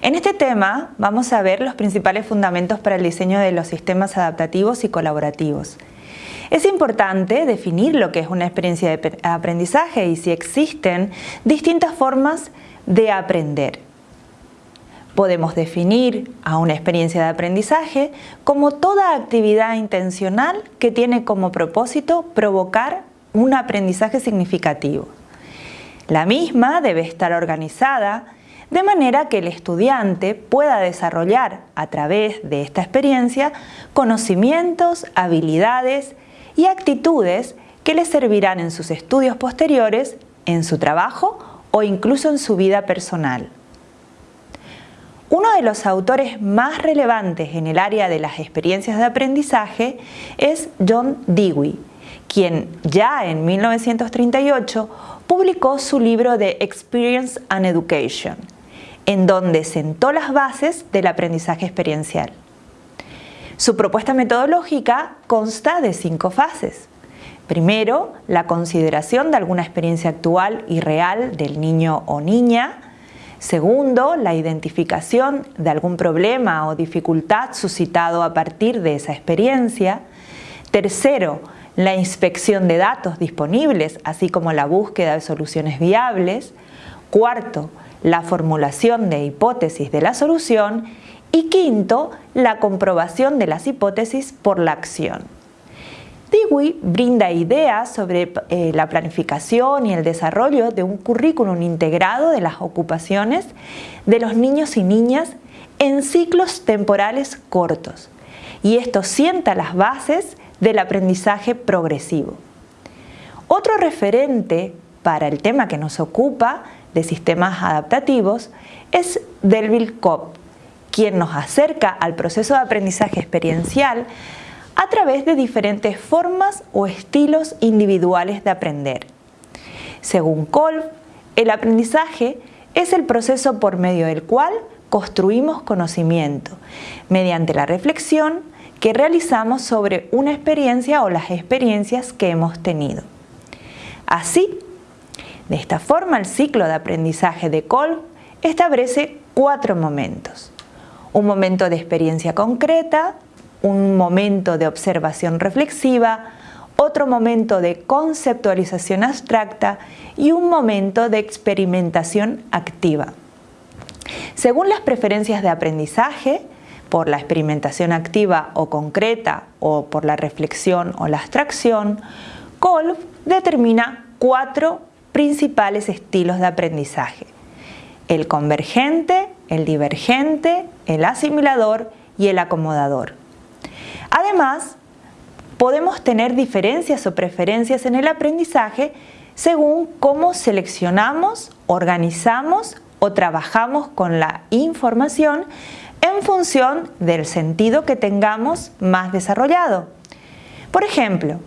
En este tema vamos a ver los principales fundamentos para el diseño de los sistemas adaptativos y colaborativos. Es importante definir lo que es una experiencia de aprendizaje y si existen distintas formas de aprender. Podemos definir a una experiencia de aprendizaje como toda actividad intencional que tiene como propósito provocar un aprendizaje significativo. La misma debe estar organizada de manera que el estudiante pueda desarrollar a través de esta experiencia conocimientos, habilidades y actitudes que le servirán en sus estudios posteriores, en su trabajo o incluso en su vida personal. Uno de los autores más relevantes en el área de las experiencias de aprendizaje es John Dewey, quien ya en 1938 publicó su libro de Experience and Education, en donde sentó las bases del aprendizaje experiencial. Su propuesta metodológica consta de cinco fases. Primero, la consideración de alguna experiencia actual y real del niño o niña. Segundo, la identificación de algún problema o dificultad suscitado a partir de esa experiencia. Tercero, la inspección de datos disponibles, así como la búsqueda de soluciones viables. Cuarto, la formulación de hipótesis de la solución y quinto, la comprobación de las hipótesis por la acción. Dewey brinda ideas sobre eh, la planificación y el desarrollo de un currículum integrado de las ocupaciones de los niños y niñas en ciclos temporales cortos y esto sienta las bases del aprendizaje progresivo. Otro referente para el tema que nos ocupa de sistemas adaptativos es Delville Cobb, quien nos acerca al proceso de aprendizaje experiencial a través de diferentes formas o estilos individuales de aprender. Según Kolb, el aprendizaje es el proceso por medio del cual construimos conocimiento, mediante la reflexión que realizamos sobre una experiencia o las experiencias que hemos tenido. Así, de esta forma, el ciclo de aprendizaje de Kolb establece cuatro momentos. Un momento de experiencia concreta, un momento de observación reflexiva, otro momento de conceptualización abstracta y un momento de experimentación activa. Según las preferencias de aprendizaje, por la experimentación activa o concreta o por la reflexión o la abstracción, Kolb determina cuatro principales estilos de aprendizaje. El convergente, el divergente, el asimilador y el acomodador. Además, podemos tener diferencias o preferencias en el aprendizaje según cómo seleccionamos, organizamos o trabajamos con la información en función del sentido que tengamos más desarrollado. Por ejemplo,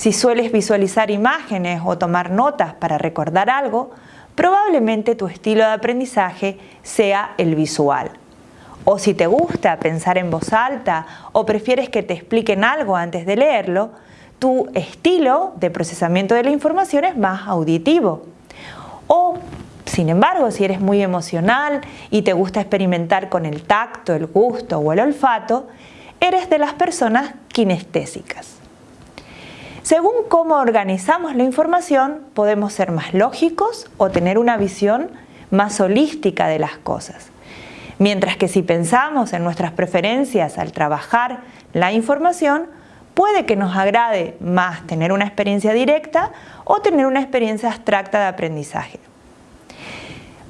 si sueles visualizar imágenes o tomar notas para recordar algo, probablemente tu estilo de aprendizaje sea el visual. O si te gusta pensar en voz alta o prefieres que te expliquen algo antes de leerlo, tu estilo de procesamiento de la información es más auditivo. O, sin embargo, si eres muy emocional y te gusta experimentar con el tacto, el gusto o el olfato, eres de las personas kinestésicas. Según cómo organizamos la información, podemos ser más lógicos o tener una visión más holística de las cosas. Mientras que si pensamos en nuestras preferencias al trabajar la información, puede que nos agrade más tener una experiencia directa o tener una experiencia abstracta de aprendizaje.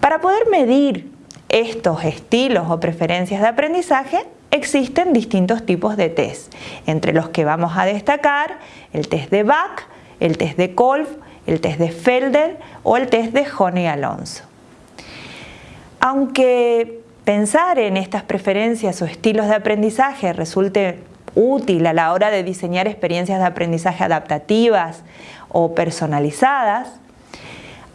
Para poder medir estos estilos o preferencias de aprendizaje, existen distintos tipos de test, entre los que vamos a destacar el test de Bach, el test de Kolb, el test de Felder o el test de Honey Alonso. Aunque pensar en estas preferencias o estilos de aprendizaje resulte útil a la hora de diseñar experiencias de aprendizaje adaptativas o personalizadas,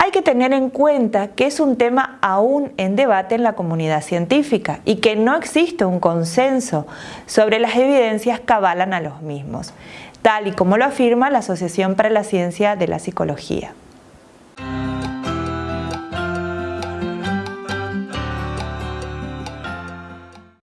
hay que tener en cuenta que es un tema aún en debate en la comunidad científica y que no existe un consenso sobre las evidencias que avalan a los mismos, tal y como lo afirma la Asociación para la Ciencia de la Psicología.